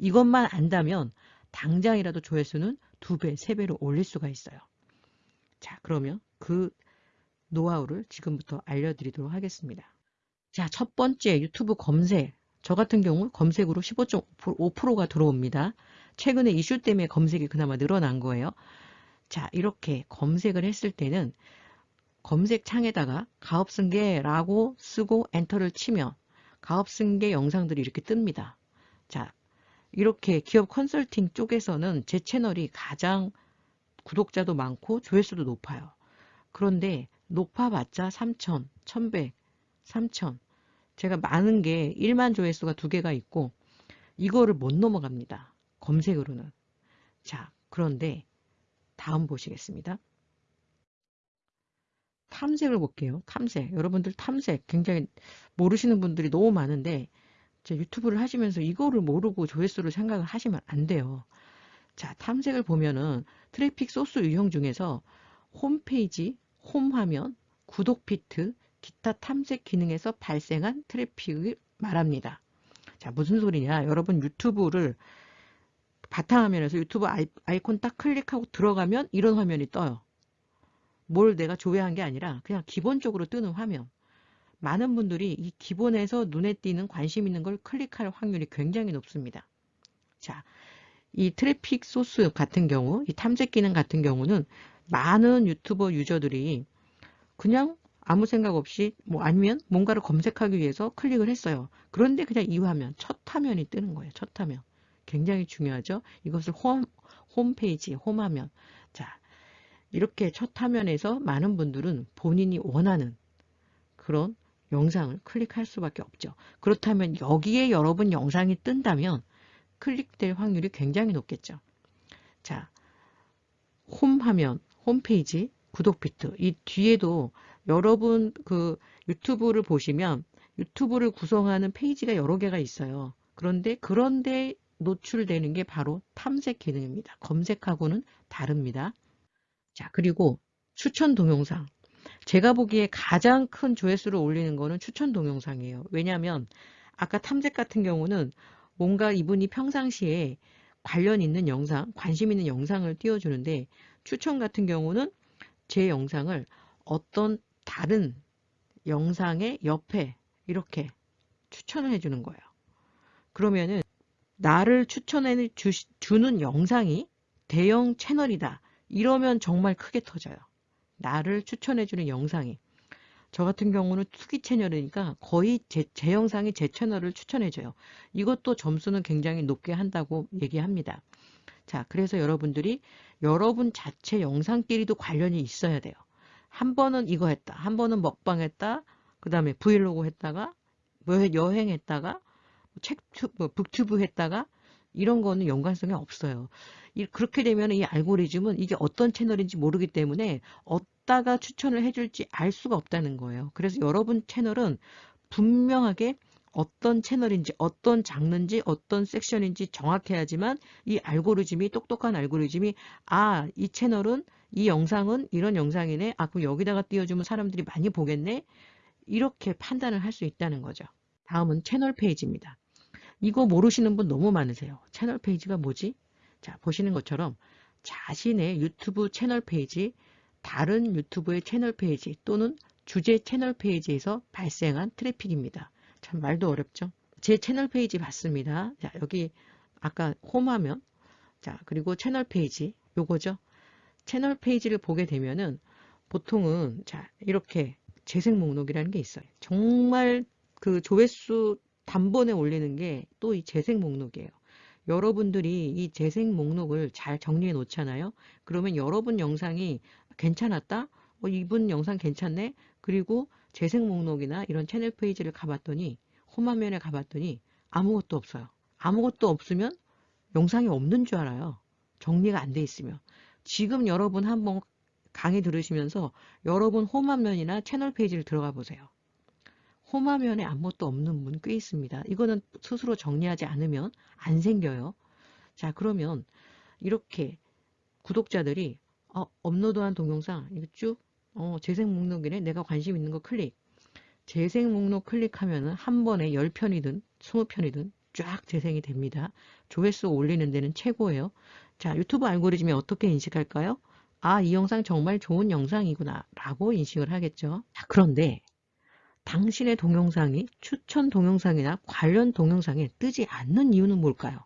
이것만 안다면 당장이라도 조회수는 두 배, 세 배로 올릴 수가 있어요. 자, 그러면 그 노하우를 지금부터 알려드리도록 하겠습니다. 자, 첫 번째 유튜브 검색. 저 같은 경우 검색으로 15.5%가 들어옵니다. 최근에 이슈 때문에 검색이 그나마 늘어난 거예요. 자, 이렇게 검색을 했을 때는 검색 창에다가 가업승계라고 쓰고 엔터를 치면 가업승계 영상들이 이렇게 뜹니다. 자, 이렇게 기업 컨설팅 쪽에서는 제 채널이 가장 구독자도 많고 조회수도 높아요. 그런데 높아봤자 3천, 1100, 3천. 제가 많은 게 1만 조회수가 두 개가 있고 이거를 못 넘어갑니다. 검색으로는. 자, 그런데 다음 보시겠습니다. 탐색을 볼게요. 탐색. 여러분들 탐색 굉장히 모르시는 분들이 너무 많은데 제 유튜브를 하시면서 이거를 모르고 조회수를 생각을 하시면 안 돼요. 자, 탐색을 보면은 트래픽 소스 유형 중에서 홈페이지, 홈화면, 구독 피드, 기타 탐색 기능에서 발생한 트래픽을 말합니다. 자, 무슨 소리냐? 여러분 유튜브를 바탕화면에서 유튜브 아이콘 딱 클릭하고 들어가면 이런 화면이 떠요. 뭘 내가 조회한 게 아니라 그냥 기본적으로 뜨는 화면. 많은 분들이 이 기본에서 눈에 띄는 관심 있는 걸 클릭할 확률이 굉장히 높습니다. 자, 이 트래픽 소스 같은 경우, 이 탐색 기능 같은 경우는 많은 유튜버 유저들이 그냥 아무 생각 없이 뭐 아니면 뭔가를 검색하기 위해서 클릭을 했어요. 그런데 그냥 이 화면, 첫 화면이 뜨는 거예요. 첫 화면. 굉장히 중요하죠. 이것을 홈, 홈페이지, 홈화면. 자, 이렇게 첫 화면에서 많은 분들은 본인이 원하는 그런 영상을 클릭할 수밖에 없죠. 그렇다면 여기에 여러분 영상이 뜬다면 클릭될 확률이 굉장히 높겠죠. 자, 홈 화면, 홈페이지, 구독 비트 이 뒤에도 여러분 그 유튜브를 보시면 유튜브를 구성하는 페이지가 여러 개가 있어요. 그런데 그런데 노출되는 게 바로 탐색 기능입니다. 검색하고는 다릅니다. 자, 그리고 추천 동영상. 제가 보기에 가장 큰 조회수를 올리는 거는 추천 동영상이에요. 왜냐하면 아까 탐색 같은 경우는 뭔가 이분이 평상시에 관련 있는 영상, 관심 있는 영상을 띄워주는데 추천 같은 경우는 제 영상을 어떤 다른 영상의 옆에 이렇게 추천을 해주는 거예요. 그러면은 나를 추천해 주는 영상이 대형 채널이다. 이러면 정말 크게 터져요. 나를 추천해주는 영상이. 저 같은 경우는 투기 채널이니까 거의 제, 제 영상이 제 채널을 추천해줘요. 이것도 점수는 굉장히 높게 한다고 얘기합니다. 자, 그래서 여러분들이 여러분 자체 영상끼리도 관련이 있어야 돼요. 한 번은 이거 했다. 한 번은 먹방 했다. 그 다음에 브이로그 했다가 뭐 여행했다가 책, 뭐 북튜브 했다가 이런 거는 연관성이 없어요. 그렇게 되면 이 알고리즘은 이게 어떤 채널인지 모르기 때문에 어디다가 추천을 해줄지 알 수가 없다는 거예요. 그래서 여러분 채널은 분명하게 어떤 채널인지 어떤 장르인지 어떤 섹션인지 정확해야지만 이 알고리즘이 똑똑한 알고리즘이 아 이 채널은 이 영상은 이런 영상이네 아 그럼 여기다가 띄워주면 사람들이 많이 보겠네 이렇게 판단을 할 수 있다는 거죠. 다음은 채널 페이지입니다. 이거 모르시는 분 너무 많으세요. 채널 페이지가 뭐지? 자, 보시는 것처럼 자신의 유튜브 채널 페이지, 다른 유튜브의 채널 페이지 또는 주제 채널 페이지에서 발생한 트래픽입니다. 참 말도 어렵죠? 제 채널 페이지 봤습니다. 자, 여기 아까 홈 화면 자, 그리고 채널 페이지 요거죠. 채널 페이지를 보게 되면은 보통은 자, 이렇게 재생 목록이라는 게 있어요. 정말 그 조회수 단번에 올리는 게 또 이 재생 목록이에요. 여러분들이 이 재생 목록을 잘 정리해 놓잖아요. 그러면 여러분 영상이 괜찮았다? 어, 이분 영상 괜찮네? 그리고 재생 목록이나 이런 채널 페이지를 가봤더니 홈화면에 가봤더니 아무것도 없어요. 아무것도 없으면 영상이 없는 줄 알아요. 정리가 안 돼 있으면. 지금 여러분 한번 강의 들으시면서 여러분 홈화면이나 채널 페이지를 들어가 보세요. 홈화면에 아무것도 없는 분 꽤 있습니다. 이거는 스스로 정리하지 않으면 안 생겨요. 자 그러면 이렇게 구독자들이 어, 업로드한 동영상 이거 쭉 어, 재생 목록이네 내가 관심 있는 거 클릭 재생 목록 클릭하면 한 번에 10편이든 20편이든 쫙 재생이 됩니다. 조회수 올리는 데는 최고예요. 자 유튜브 알고리즘이 어떻게 인식할까요? 아 이 영상 정말 좋은 영상이구나 라고 인식을 하겠죠. 자, 그런데 당신의 동영상이 추천 동영상이나 관련 동영상에 뜨지 않는 이유는 뭘까요?